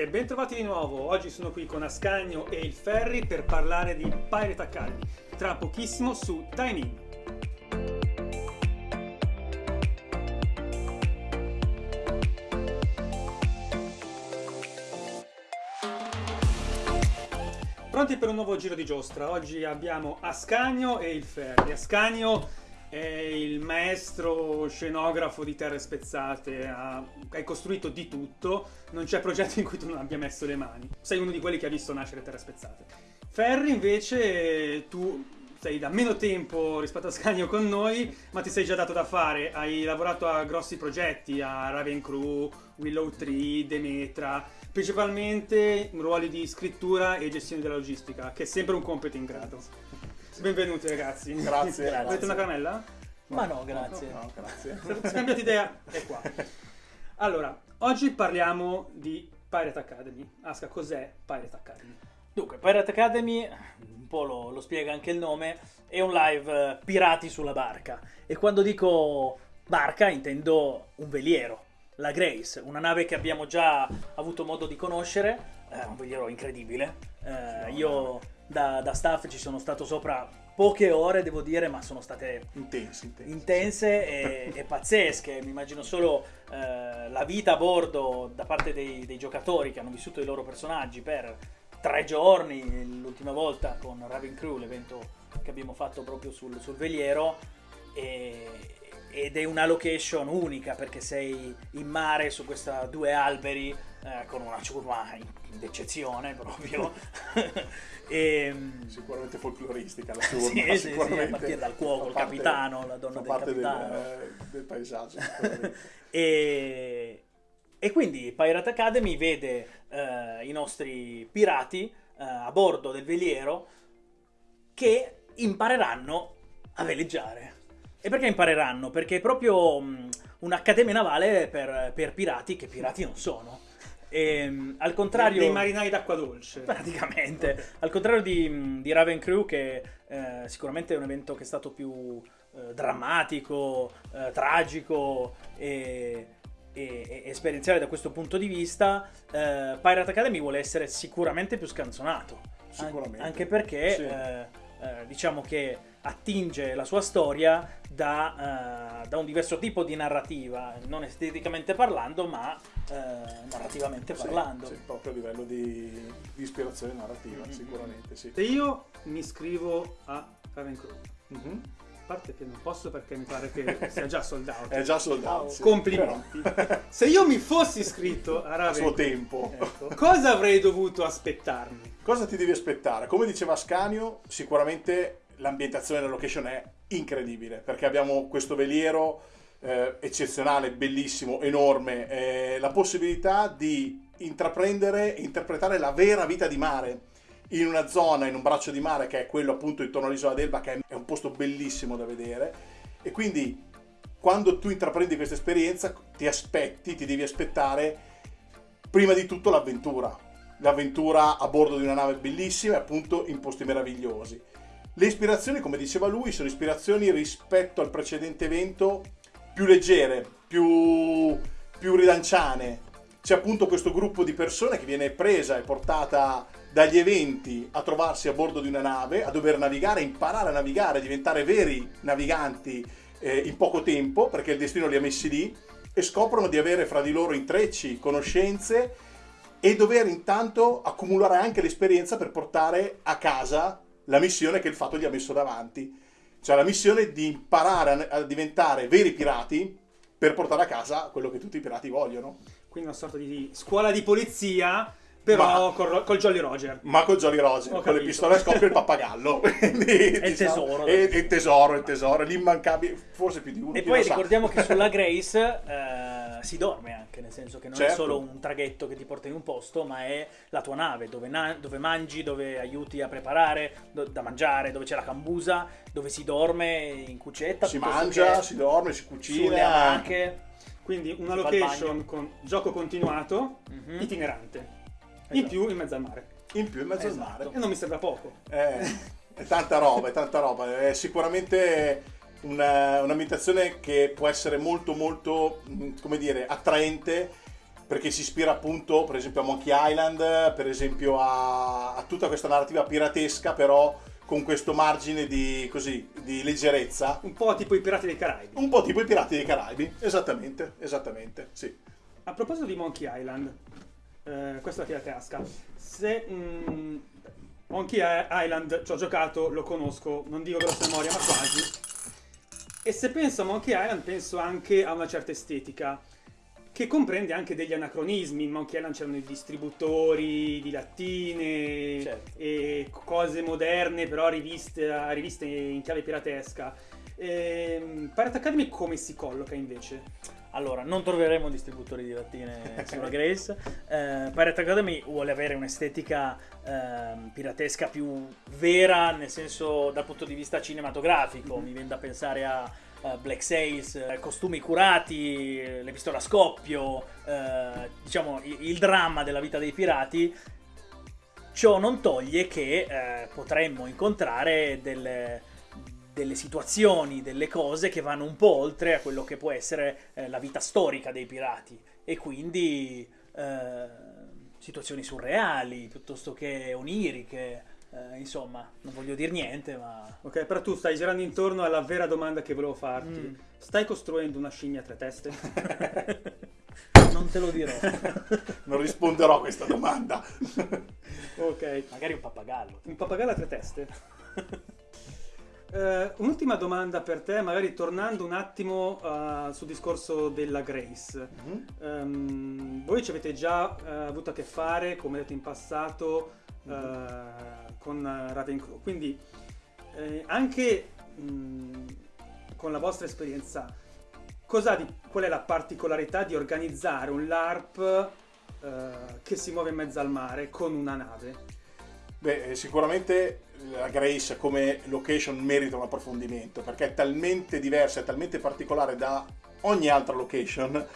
E bentrovati di nuovo, oggi sono qui con Ascagno e il Ferri per parlare di Pirate Academy, tra pochissimo su Time In. Pronti per un nuovo giro di giostra, oggi abbiamo Ascagno e il Ferri. Ascagno è il maestro scenografo di Terre Spezzate, ha, hai costruito di tutto, non c'è progetto in cui tu non abbia messo le mani. Sei uno di quelli che ha visto nascere Terre Spezzate. Ferri invece tu sei da meno tempo rispetto a Scagno con noi, ma ti sei già dato da fare, hai lavorato a grossi progetti, a Raven Crew, Willow Tree, Demetra, principalmente ruoli di scrittura e gestione della logistica, che è sempre un compito in grado. Benvenuti ragazzi. Grazie, Avete grazie. una caramella? Ma no, grazie. No, grazie. Se scambiate idea, è qua. Allora, oggi parliamo di Pirate Academy. Aska, cos'è Pirate Academy? Dunque, Pirate Academy, un po' lo, lo spiega anche il nome, è un live eh, pirati sulla barca. E quando dico barca intendo un veliero, la Grace, una nave che abbiamo già avuto modo di conoscere, eh, un veliero incredibile. Eh, io da, da staff ci sono stato sopra poche ore, devo dire, ma sono state Intensi, intensi. intense e, e pazzesche. Mi immagino solo eh, la vita a bordo da parte dei, dei giocatori che hanno vissuto i loro personaggi per tre giorni, l'ultima volta con Raven Crew, l'evento che abbiamo fatto proprio sul, sul veliero. E, ed è una location unica perché sei in mare su questi due alberi eh, con una ciurma d'eccezione proprio. e, Sicuramente folcloristica la sì, sua, sì, sì, sicuramente. a partire dal cuoco, il parte- capitano, la donna del capitano. Del, del paesaggio. E, e quindi Pirate Academy vede eh, i nostri pirati eh, a bordo del veliero che impareranno a veleggiare. E perché impareranno? Perché è proprio mh, un'accademia navale per, per pirati che pirati non sono. E, mh, al contrario... Dei marinai d'acqua dolce. Praticamente, al contrario di, di Raven Crew, che eh, sicuramente è un evento che è stato più eh, drammatico, eh, tragico e, e- e esperienziale da questo punto di vista, eh, Pirate Academy vuole essere sicuramente più scanzonato. An- Sicuramente. Anche perché Sì. eh, eh, diciamo che attinge la sua storia da, eh, da un diverso tipo di narrativa, non esteticamente parlando, ma eh, narrativamente Sì, parlando. sì, proprio a livello di, di ispirazione narrativa, Mm-hmm. sicuramente sì. Se io mi iscrivo a Raven Crew, Mhm. a parte che non posso perché mi pare che sia già sold out. È già soldato. sì. Complimenti. Se io mi fossi iscritto a Raven suo tempo. ecco, cosa avrei dovuto aspettarmi? Cosa ti devi aspettare? Come diceva Scanio, sicuramente l'ambientazione della location è incredibile perché abbiamo questo veliero eh, eccezionale, bellissimo, enorme, eh, la possibilità di intraprendere e interpretare la vera vita di mare in una zona, in un braccio di mare che è quello appunto intorno all'isola d'Elba, che è un posto bellissimo da vedere. E quindi quando tu intraprendi questa esperienza ti aspetti, ti devi aspettare prima di tutto l'avventura. L'avventura a bordo di una nave bellissima e appunto in posti meravigliosi. Le ispirazioni, come diceva lui, sono ispirazioni rispetto al precedente evento più leggere, più, più rilanciane. C'è appunto questo gruppo di persone che viene presa e portata dagli eventi a trovarsi a bordo di una nave, a dover navigare, imparare a navigare, diventare veri naviganti eh, in poco tempo, perché il destino li ha messi lì, e scoprono di avere fra di loro intrecci, conoscenze e dover intanto accumulare anche l'esperienza per portare a casa la missione che il fatto gli ha messo davanti. Cioè la missione di imparare a, diventare veri pirati per portare a casa quello che tutti i pirati vogliono. Quindi una sorta di scuola di polizia, però Ma- col, col Jolly Roger. Ma con Jolly Roger, Ho con le pistole a scoppio e il pappagallo. Quindi, il tesoro. E e il tesoro, il tesoro, l'immancabile, forse più di uno. E poi lo sa. ricordiamo che sulla Grace eh, si dorme anche, nel senso che non è Certo. solo un traghetto che ti porta in un posto, ma è la tua nave dove, na- dove mangi, dove aiuti a preparare do- da mangiare, dove c'è la cambusa, dove si dorme in cucetta. si mangia, che si dorme, si sulle cucina. amache. Quindi una location con gioco continuato, Mhm. itinerante. In Esatto. più in mezzo al mare. In più in mezzo Esatto. al mare. E non mi sembra poco. Eh, è tanta roba, è tanta roba. È sicuramente una- un'ambientazione che può essere molto molto, mh, come dire, attraente perché si ispira appunto, per esempio, a Monkey Island, per esempio a, a tutta questa narrativa piratesca, però con questo margine di, così, di leggerezza. Un po' tipo i Pirati dei Caraibi. Un po' tipo i Pirati dei Caraibi, esattamente, esattamente, sì. A proposito di Monkey Island, eh, questa è la tasca. Se mm, Monkey Island ci ho giocato, lo conosco, non dico grossa memoria, ma quasi. E se penso a Monkey Island, penso anche a una certa estetica che comprende anche degli anacronismi. In Monkey Island c'erano i distributori di lattine Certo. e cose moderne, però riviste, riviste in chiave piratesca. Ehm, Pirate Academy come si colloca invece? Allora, non troveremo distributori di lattine sulla Grace. Eh, Pirate Academy vuole avere un'estetica ehm, piratesca più vera, nel senso dal punto di vista cinematografico. Mi viene da pensare a eh, Black Sails, eh, costumi curati, eh, le pistole a scoppio, eh, diciamo il, il dramma della vita dei pirati. Ciò non toglie che eh, potremmo incontrare delle, delle situazioni, delle cose che vanno un po' oltre a quello che può essere eh, la vita storica dei pirati e quindi eh, situazioni surreali piuttosto che oniriche, eh, insomma, non voglio dire niente, ma Ok, però tu stai girando intorno alla vera domanda che volevo farti. Mm. Stai costruendo una scimmia a tre teste? non te lo dirò. Non risponderò a questa domanda. ok. Magari un pappagallo. Un pappagallo a tre teste. Eh, un'ultima domanda per te, magari tornando un attimo eh, sul discorso della Grace. Mhm. Ehm, voi ci avete già eh, avuto a che fare, come detto in passato, eh, con eh, Ravenclaw. Quindi eh, anche mh, con la vostra esperienza, di- qual è la particolarità di organizzare un LARP che si muove in mezzo al mare con una nave? Beh, eh, sicuramente la Grace come location merita un approfondimento perché è talmente diversa, è talmente particolare da ogni altra location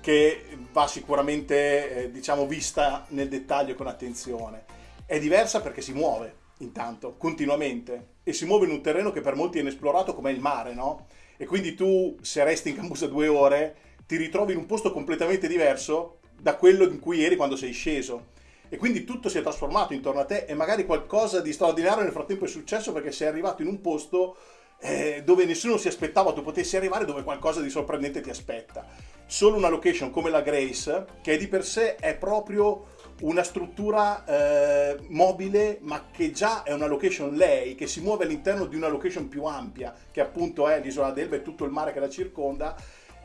che va sicuramente, eh, diciamo, vista nel dettaglio con attenzione. È diversa perché si muove, intanto, continuamente, e si muove in un terreno che per molti è inesplorato come il mare, no? E quindi tu, se resti in cambusa due ore, ti ritrovi in un posto completamente diverso da quello in cui eri quando sei sceso. E quindi tutto si è trasformato intorno a te e magari qualcosa di straordinario nel frattempo è successo perché sei arrivato in un posto eh, dove nessuno si aspettava tu potessi arrivare, dove qualcosa di sorprendente ti aspetta. Solo una location come la Grace, che di per sé è proprio una struttura eh, mobile, ma che già è una location lei, che si muove all'interno di una location più ampia, che appunto è l'isola d'Elba e tutto il mare che la circonda,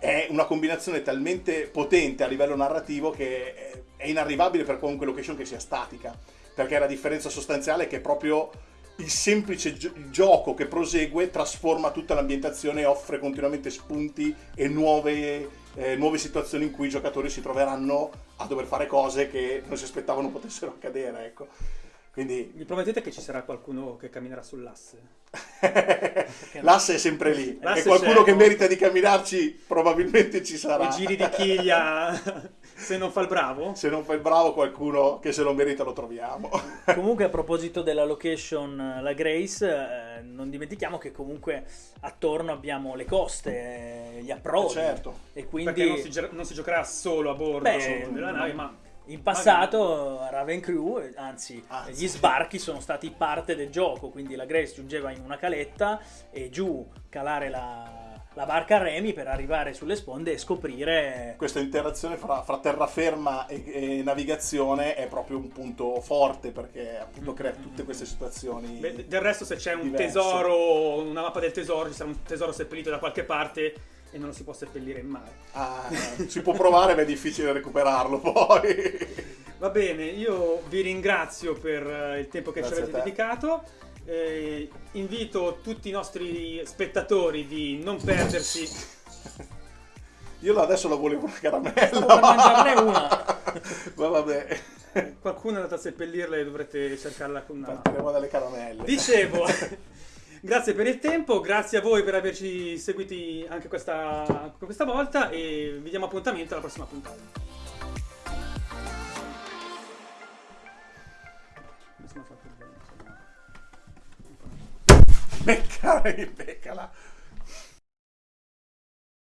è una combinazione talmente potente a livello narrativo che è- inarrivabile per qualunque location che sia statica, perché la differenza sostanziale è che proprio il semplice gioco che prosegue trasforma tutta l'ambientazione e offre continuamente spunti e nuove, eh, nuove situazioni in cui i giocatori si troveranno a dover fare cose che non si aspettavano potessero accadere, ecco. Quindi Mi promettete che ci sarà qualcuno che camminerà sull'asse? l'asse è sempre lì e qualcuno che merita di camminarci probabilmente ci sarà. I giri di chiglia se non fa il bravo? Se non fa il bravo qualcuno che se lo merita lo troviamo. Comunque a proposito della location eh, La Grace, eh, non dimentichiamo che comunque attorno abbiamo le coste, eh, gli approdi. certo. E quindi Perché non si, gio- non si giocherà solo a bordo Beh, della no. nave, ma in passato Raven Crew, anzi, Anzi. gli sbarchi sono stati parte del gioco, quindi la Grace giungeva in una caletta e giù calare la, la barca a remi per arrivare sulle sponde e scoprire Questa interazione fra, fra terraferma e, e navigazione è proprio un punto forte perché appunto crea tutte queste situazioni. beh, del resto se c'è un diverse. tesoro, una mappa del tesoro, ci sarà un tesoro seppellito da qualche parte e non lo si può seppellire in mare. Ah, si può provare ma è difficile recuperarlo poi. Va bene, io vi ringrazio per eh, il tempo che Grazie ci avete dedicato. Eh, invito tutti i nostri spettatori di non perdersi. Io adesso la volevo una caramella. Stavo per mangiarne una. Ma vabbè, Qualcuno è andato a seppellirla e dovrete cercarla con una. partiremo dalle caramelle. Dicevo, grazie per il tempo, grazie a voi per averci seguiti anche questa, questa volta e vi diamo appuntamento alla prossima puntata. Beccala, beccala.